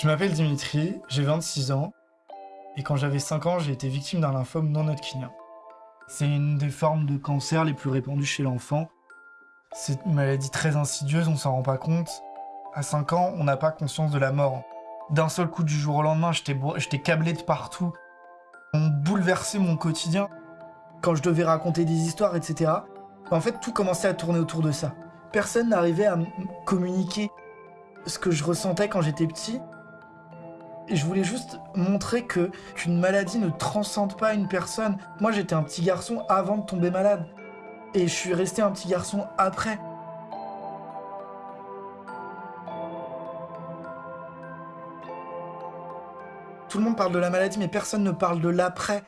Je m'appelle Dimitri, j'ai 26 ans, et quand j'avais 5 ans, j'ai été victime d'un lymphome non hodgkinien. C'est une des formes de cancer les plus répandues chez l'enfant. C'est une maladie très insidieuse, on s'en rend pas compte. À 5 ans, on n'a pas conscience de la mort. D'un seul coup, du jour au lendemain, j'étais câblé de partout. On bouleversait mon quotidien. Quand je devais raconter des histoires, etc., en fait, tout commençait à tourner autour de ça. Personne n'arrivait à communiquer ce que je ressentais quand j'étais petit. Je voulais juste montrer que qu'une maladie ne transcende pas une personne. Moi, j'étais un petit garçon avant de tomber malade. Et je suis resté un petit garçon après. Tout le monde parle de la maladie, mais personne ne parle de l'après.